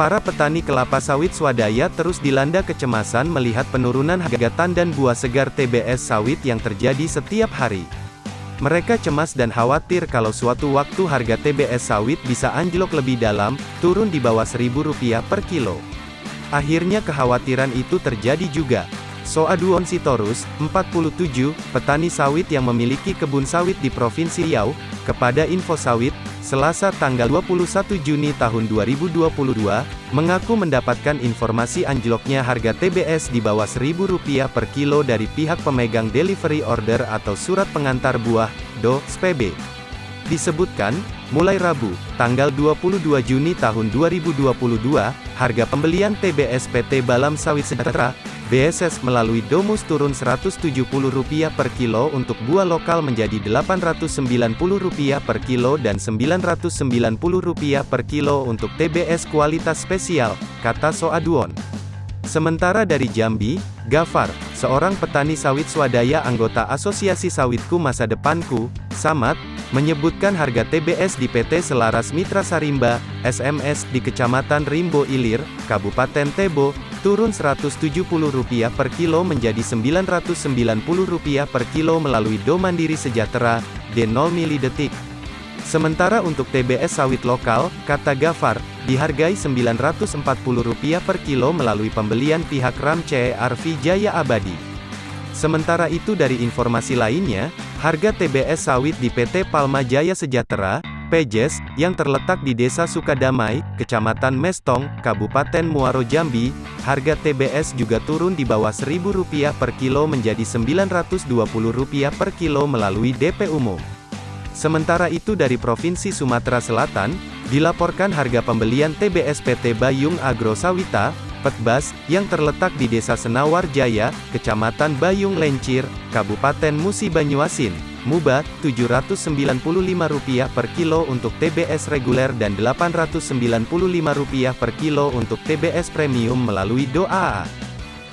Para petani kelapa sawit swadaya terus dilanda kecemasan melihat penurunan harga tandan buah segar TBS sawit yang terjadi setiap hari. Mereka cemas dan khawatir kalau suatu waktu harga TBS sawit bisa anjlok lebih dalam, turun di bawah Rp1.000 per kilo. Akhirnya kekhawatiran itu terjadi juga. Soaduon Sitorus, 47, petani sawit yang memiliki kebun sawit di Provinsi Riau, kepada Info Sawit, Selasa tanggal 21 Juni tahun 2022, mengaku mendapatkan informasi anjloknya harga TBS di bawah Rp1.000 per kilo dari pihak pemegang delivery order atau surat pengantar buah, DO, SPB. Disebutkan, mulai Rabu, tanggal 22 Juni tahun 2022, harga pembelian TBS PT Balam Sawit Sejahtera, BSS melalui Domus turun Rp170 per kilo untuk buah lokal menjadi Rp890 per kilo dan Rp990 per kilo untuk TBS kualitas spesial, kata Soaduon. Sementara dari Jambi, Gafar, seorang petani sawit swadaya anggota Asosiasi Sawitku Masa Depanku, Samad, menyebutkan harga TBS di PT Selaras Mitra Sarimba, SMS, di Kecamatan Rimbo Ilir, Kabupaten Tebo, turun Rp170 per kilo menjadi Rp990 per kilo melalui Do Mandiri Sejahtera, D0 mili detik. Sementara untuk TBS sawit lokal, kata Gafar, dihargai Rp940 per kilo melalui pembelian pihak RAM CRV Jaya Abadi. Sementara itu dari informasi lainnya, harga TBS sawit di PT Palma Jaya Sejahtera, Pejes, yang terletak di Desa Sukadamai, Kecamatan Mestong, Kabupaten Muaro Jambi, harga TBS juga turun di bawah Rp1.000 per kilo menjadi Rp920 per kilo melalui DP umum. Sementara itu dari Provinsi Sumatera Selatan, dilaporkan harga pembelian TBS PT Bayung Agro Sawita, Petbas, yang terletak di Desa Senawar Jaya, Kecamatan Bayung Lencir, Kabupaten Musi Banyuasin, Muba, Rp795 per kilo untuk TBS reguler dan Rp895 per kilo untuk TBS premium melalui DOA.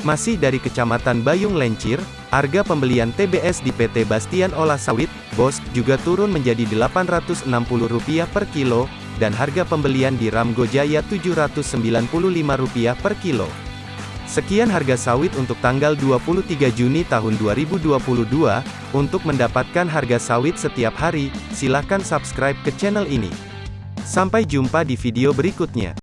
Masih dari Kecamatan Bayung Lencir, harga pembelian TBS di PT Bastian Olah Sawit, BOS, juga turun menjadi Rp860 per kilo, dan harga pembelian di Ramgo Jaya Rp795 per kilo. Sekian harga sawit untuk tanggal 23 Juni tahun 2022. Untuk mendapatkan harga sawit setiap hari, silakan subscribe ke channel ini. Sampai jumpa di video berikutnya.